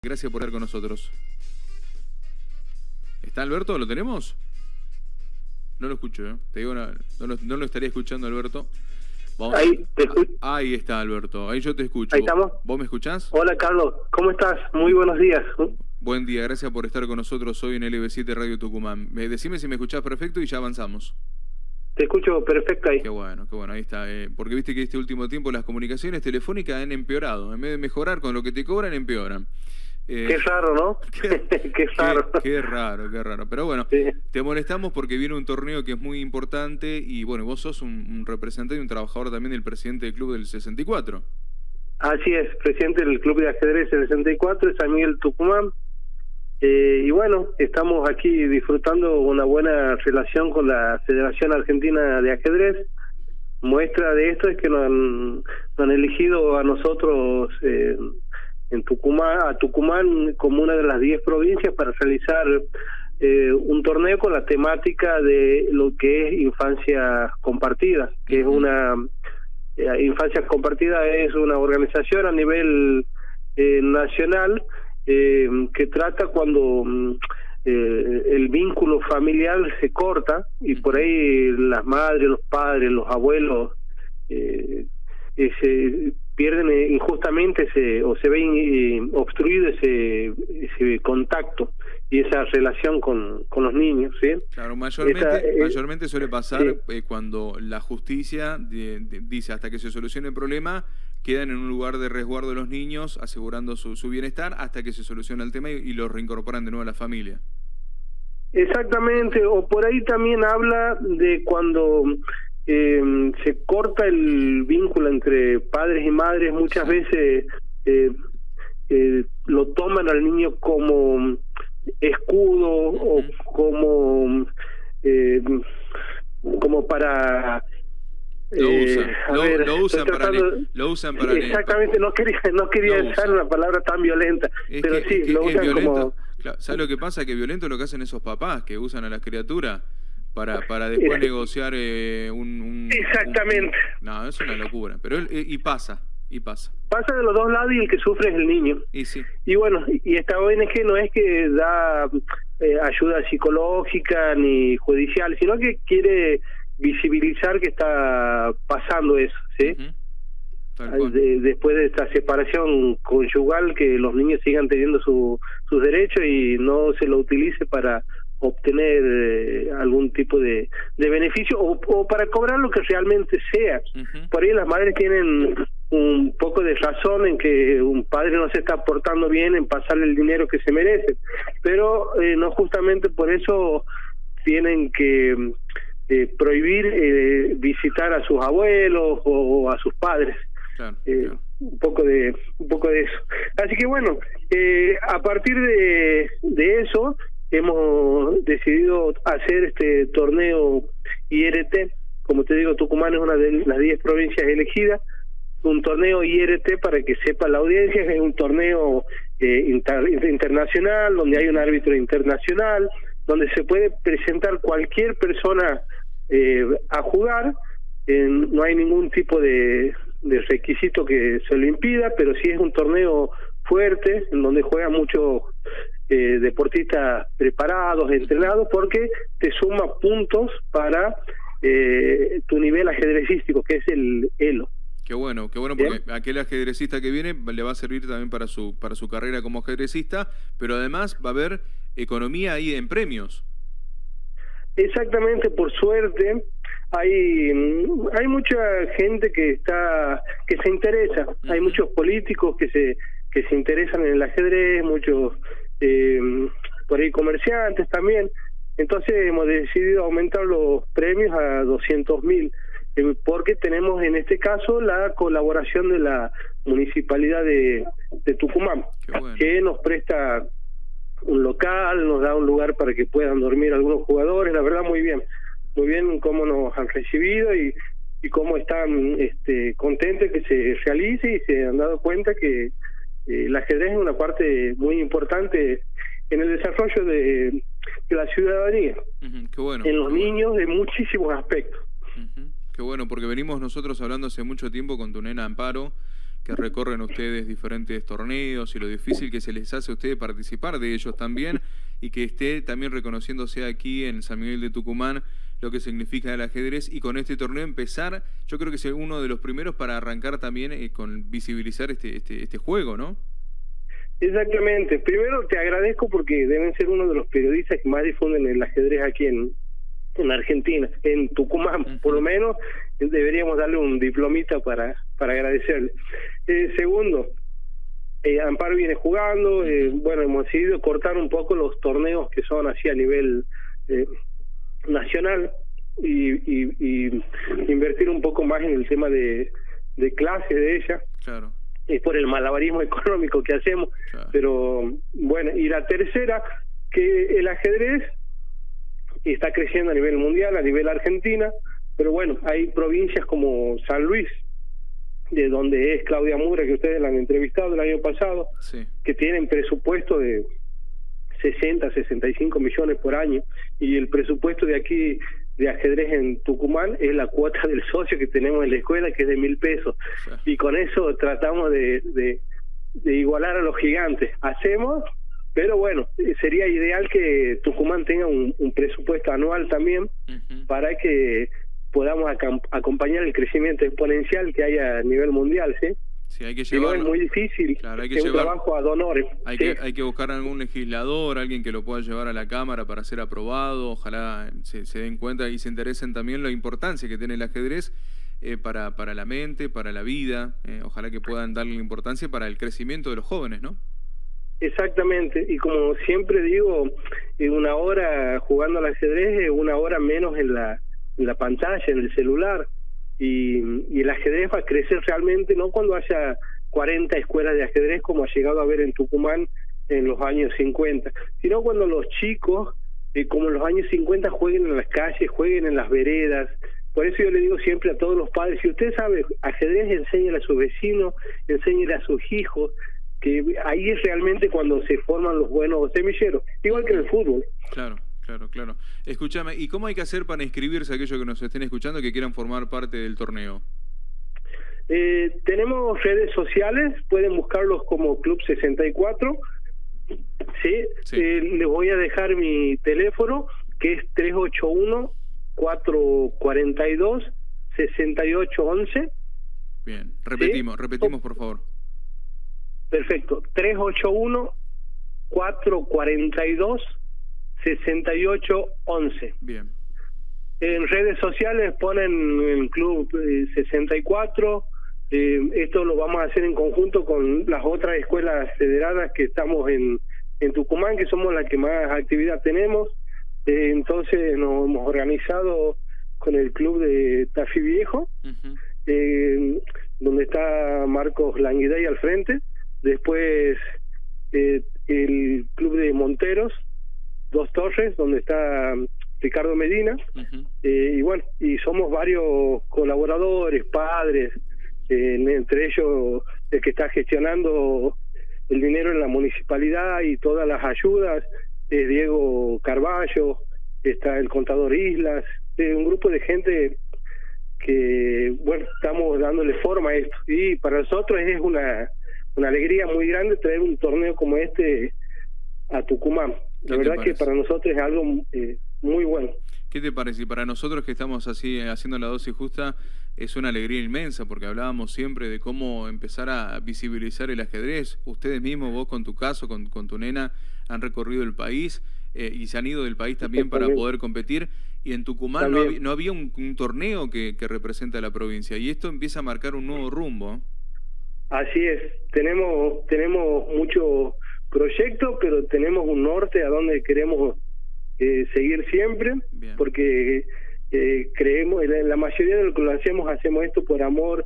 Gracias por estar con nosotros. ¿Está Alberto? ¿Lo tenemos? No lo escucho, ¿eh? Te digo, no, no, lo, estaría escuchando, Alberto. ahí, te ah, ahí está, Alberto. Ahí yo te escucho. Ahí estamos. ¿Vos me escuchás? Hola, Carlos. ¿Cómo estás? Muy buenos días. Buen día. Gracias por estar con nosotros hoy en LB7 Radio Tucumán. Decime si me escuchás perfecto y ya avanzamos. Te escucho perfecto ahí. Qué bueno, qué bueno, ahí está. Eh, porque viste que este último tiempo las comunicaciones telefónicas han empeorado. En vez de mejorar con lo que te cobran, empeoran. Eh, qué raro, ¿no? Qué, raro. Qué, raro, qué raro. Pero bueno, te molestamos porque viene un torneo que es muy importante y bueno, vos sos un, representante y un trabajador también del presidente del club del 64. Así es, presidente del club de ajedrez del 64, San Miguel Tucumán. Eh, y bueno, estamos aquí disfrutando una buena relación con la Federación Argentina de Ajedrez. Muestra de esto es que nos han, han elegido a nosotros eh, en Tucumán, a Tucumán como una de las 10 provincias para realizar eh, un torneo con la temática de lo que es infancia compartida, que es una eh, infancia compartida es una organización a nivel eh, nacional eh, que trata cuando mm, eh, el vínculo familiar se corta y por ahí las madres, los padres, los abuelos eh, ese, pierden eh, injustamente ese, o se ve eh, obstruido ese, ese contacto y esa relación con, con los niños. ¿sí? Claro, mayormente, eh, mayormente suele pasar cuando la justicia dice hasta que se solucione el problema, quedan en un lugar de resguardo de los niños, asegurando su, su bienestar hasta que se soluciona el tema y, y los reincorporan de nuevo a la familia. Exactamente, o por ahí también habla de cuando eh, se corta el vínculo entre padres y madres, muchas veces eh, eh, lo toman al niño como escudo o como eh, como para lo usan, lo, usan para lo usan para exactamente no quería no quería usar una palabra tan violenta pero sí lo usan como ¿sabes lo que pasa? que violento lo que hacen esos papás que usan a la criatura para, para después negociar eh, un, Exactamente. no, es una locura, pero eh, y pasa, y pasa. Pasa de los dos lados y el que sufre es el niño. Y sí. Y bueno, y esta ONG no es que da eh, ayuda psicológica ni judicial, sino que quiere visibilizar que está pasando eso, ¿sí? después de esta separación conyugal, que los niños sigan teniendo su, sus derechos y no se lo utilice para obtener eh, algún tipo de, de beneficio o, para cobrar lo que realmente sea. Por ahí las madres tienen un poco de razón en que un padre no se está portando bien en pasarle el dinero que se merece, pero eh, no justamente por eso tienen que eh, prohibir eh, visitar a sus abuelos o, a sus padres. un poco de un poco de eso así que bueno a partir de, de eso hemos decidido hacer este torneo IRT. Como te digo, Tucumán es una de las 10 provincias elegidas. Un torneo IRT, para que sepa la audiencia, es un torneo eh, internacional, donde hay un árbitro internacional, donde se puede presentar cualquier persona eh, a jugar. no hay ningún tipo de, de requisito que se lo impida, pero sí es un torneo fuerte, en donde juegan muchos eh, deportistas preparados, entrenados, porque te suma puntos para eh, tu nivel ajedrecístico, que es el ELO. Qué bueno, qué bueno, porque aquel ajedrecista que viene le va a servir también para su, para su carrera como ajedrecista, pero además va a haber economía ahí en premios. Exactamente, por suerte, hay hay mucha gente que está que se interesa hay muchos políticos que se que se interesan en el ajedrez muchos eh, por ahí comerciantes también. Entonces hemos decidido aumentar los premios a 200 mil, eh, porque tenemos en este caso la colaboración de la municipalidad de, de Tucumán, que nos presta un local, nos da un lugar para que puedan dormir algunos jugadores, la verdad muy bien, muy bien cómo nos han recibido y, y cómo están este, contentos que se realice y se han dado cuenta que el ajedrez es una parte muy importante en el desarrollo de, la ciudadanía, en los niños de muchísimos aspectos. Qué bueno, porque venimos nosotros hablando hace mucho tiempo con tu nena Amparo, que recorren ustedes diferentes torneos y lo difícil que se les hace a ustedes participar de ellos también y que esté también reconociéndose aquí en San Miguel de Tucumán lo que significa el ajedrez y con este torneo empezar, yo creo que es uno de los primeros para arrancar también eh, con visibilizar este, este, este juego, ¿no? Exactamente. Primero te agradezco porque deben ser uno de los periodistas que más difunden el ajedrez aquí en, en Argentina, en Tucumán, por lo menos deberíamos darle un diplomita para, para agradecerle. Eh, segundo, eh, Amparo viene jugando, eh, bueno, hemos decidido cortar un poco los torneos que son así a nivel eh, nacional y, y, invertir un poco más en el tema de, de clase de ella. Claro. Es por el malabarismo económico que hacemos. Pero bueno, y la tercera, que el ajedrez está creciendo a nivel mundial, a nivel Argentina, pero bueno, hay provincias como San Luis, de donde es Claudia Mura, que ustedes la han entrevistado el año pasado, que tienen presupuesto de 60, 65 millones por año, y el presupuesto de aquí de ajedrez en Tucumán es la cuota del socio que tenemos en la escuela, que es de mil pesos, y con eso tratamos de, de, de igualar a los gigantes. Hacemos pero bueno, sería ideal que Tucumán tenga un, presupuesto anual también para que podamos acompañar el crecimiento exponencial que hay a nivel mundial, ¿sí? Sí, hay que llevarlo. es muy difícil, claro, hay que un trabajo a donores. Hay, que, hay que buscar algún legislador, alguien que lo pueda llevar a la Cámara para ser aprobado, ojalá se, den cuenta y se interesen también la importancia que tiene el ajedrez eh, para, para la mente, para la vida, eh, ojalá que puedan darle importancia para el crecimiento de los jóvenes, ¿no? Exactamente, y como siempre digo, una hora jugando al ajedrez es una hora menos en la, en la pantalla, en el celular, y, el ajedrez va a crecer realmente no cuando haya 40 escuelas de ajedrez como ha llegado a ver en Tucumán en los años 50, sino cuando los chicos, eh, como en los años 50, jueguen en las calles, jueguen en las veredas, por eso yo le digo siempre a todos los padres, si usted sabe ajedrez, enséñale a sus vecinos, enséñale a sus hijos, que ahí es realmente cuando se forman los buenos semilleros, igual que en el fútbol. Claro. Claro, claro. Escúchame, ¿y cómo hay que hacer para inscribirse a aquellos que nos estén escuchando que quieran formar parte del torneo? Eh, tenemos redes sociales, pueden buscarlos como Club 64. Sí, Eh, les voy a dejar mi teléfono, que es 381-442-6811. Bien, repetimos, repetimos por favor. Perfecto. 381-442-6811. Bien. En redes sociales ponen el Club 64. Eh, eh, esto lo vamos a hacer en conjunto con las otras escuelas federadas que estamos en, en Tucumán, que somos las que más actividad tenemos. Eh, entonces nos hemos organizado con el Club de Tafi Viejo, donde está Marcos Languidey al frente después eh, el club de Monteros, Dos Torres, donde está Ricardo Medina, eh, y bueno, y somos varios colaboradores, padres, eh, entre ellos el que está gestionando el dinero en la municipalidad y todas las ayudas, es Diego Carballo, está el contador Islas, un grupo de gente que, bueno, estamos dándole forma a esto. Y para nosotros es una una alegría muy grande traer un torneo como este a Tucumán. La verdad que para nosotros es algo eh, muy bueno. ¿Qué te parece? Y para nosotros que estamos así eh, haciendo la dosis justa, es una alegría inmensa porque hablábamos siempre de cómo empezar a visibilizar el ajedrez. Ustedes mismos, vos con tu caso, con, con tu nena, han recorrido el país eh, y se han ido del país también para poder competir. Y en Tucumán no había, un, torneo que, que representa a la provincia. Y esto empieza a marcar un nuevo rumbo. Así es, tenemos, tenemos mucho proyecto, pero tenemos un norte a donde queremos eh, seguir siempre, porque eh, creemos, la mayoría de lo que lo hacemos, hacemos esto por amor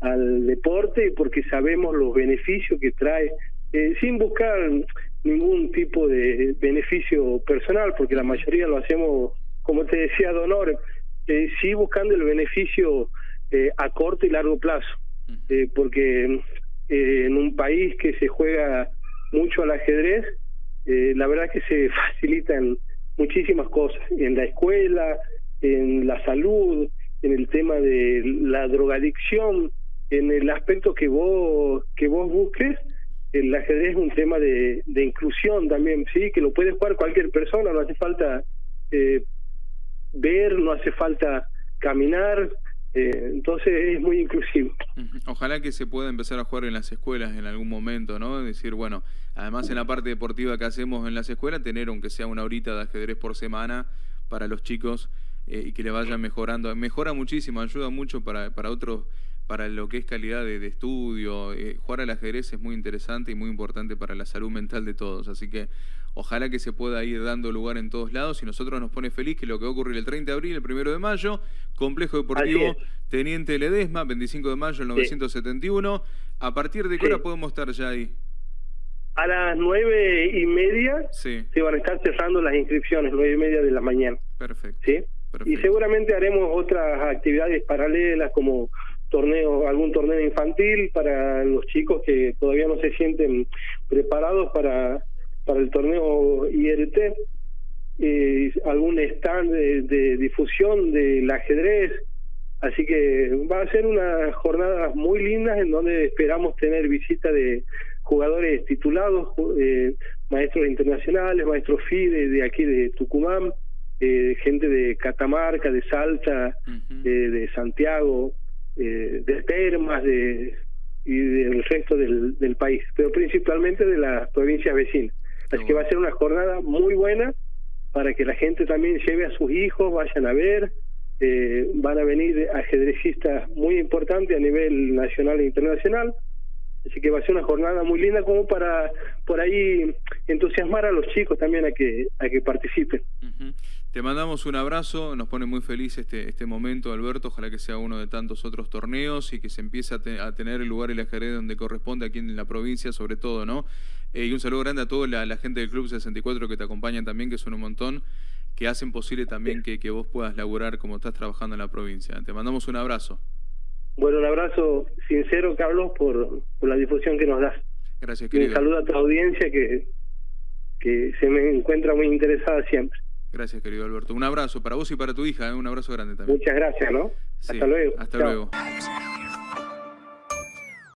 al deporte y porque sabemos los beneficios que trae, eh, sin buscar ningún tipo de beneficio personal, porque la mayoría lo hacemos, como te decía Donor, eh, sí buscando el beneficio a corto y largo plazo porque en un país que se juega mucho al ajedrez, eh, la verdad que se facilitan muchísimas cosas, en la escuela, en la salud, en el tema de la drogadicción, en el aspecto que vos que vos busques el ajedrez es un tema de, de inclusión también sí que lo puede jugar cualquier persona no hace falta eh, ver no hace falta caminar eh, entonces es muy inclusivo. Ojalá que se pueda empezar a jugar en las escuelas en algún momento, ¿no? Decir, bueno, además en la parte deportiva que hacemos en las escuelas, tener aunque sea una horita de ajedrez por semana para los chicos eh, y que le vayan mejorando. Mejora muchísimo, ayuda mucho para, para otros para lo que es calidad de, estudio. Eh, jugar al ajedrez es muy interesante y muy importante para la salud mental de todos. Así que ojalá que se pueda ir dando lugar en todos lados y nosotros nos pone feliz que lo que va a ocurrir el 30 de abril, el 1 de mayo, Complejo Deportivo Teniente Ledesma, 25 de mayo del 971. ¿A partir de qué hora podemos estar ya ahí? A las nueve y media se van a estar cerrando las inscripciones, nueve y media de la mañana. Perfecto. ¿Sí? Y seguramente haremos otras actividades paralelas como torneo, algún torneo infantil para los chicos que todavía no se sienten preparados para, para el torneo IRT, eh, algún stand de, difusión del ajedrez, así que va a ser unas jornadas muy lindas en donde esperamos tener visita de jugadores titulados, eh, maestros internacionales, maestros FIDE de aquí de Tucumán, eh, gente de Catamarca, de Salta, de Santiago, eh, de Termas de, y del resto del, del país, pero principalmente de las provincias vecinas. Así que va a ser una jornada muy buena para que la gente también lleve a sus hijos, vayan a ver. Eh, van a venir ajedrecistas muy importantes a nivel nacional e internacional. Así que va a ser una jornada muy linda como para por ahí entusiasmar a los chicos también a que a que participen. Te mandamos un abrazo, nos pone muy feliz este, este momento, Alberto. Ojalá que sea uno de tantos otros torneos y que se empiece a, tener el lugar y la ajedrez donde corresponde aquí en la provincia, sobre todo, ¿no? Eh, y un saludo grande a toda la, gente del Club 64 que te acompañan también, que son un montón, que hacen posible también que, que vos puedas laburar como estás trabajando en la provincia. Te mandamos un abrazo. Bueno, un abrazo sincero, Carlos, por, por la difusión que nos das. Gracias, querido. un saludo a tu audiencia que, que se me encuentra muy interesada siempre. Gracias, querido Alberto. Un abrazo para vos y para tu hija, ¿eh? un abrazo grande también. Muchas gracias, ¿no? hasta luego. Hasta luego.